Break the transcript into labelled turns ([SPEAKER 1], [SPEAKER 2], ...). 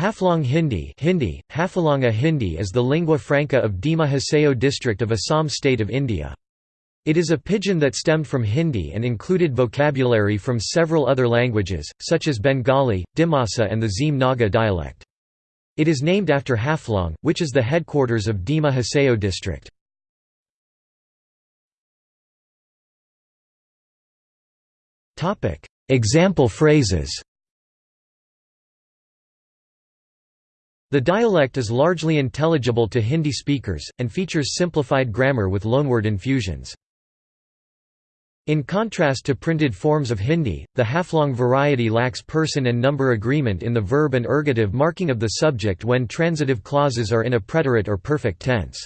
[SPEAKER 1] Haflong Hindi Hindi, Hafalanga Hindi is the lingua franca of Dima Hasao district of Assam state of India. It is a pidgin that stemmed from Hindi and included vocabulary from several other languages, such as Bengali, Dimasa and the Zeme Naga dialect. It is named after Haflong, which is the headquarters of Dima Hasao district. Example phrases The dialect is largely intelligible to Hindi speakers, and features simplified grammar with loanword infusions. In contrast to printed forms of Hindi, the Haflong variety lacks person and number agreement in the verb and ergative marking of the subject when transitive clauses are in a preterite or perfect tense.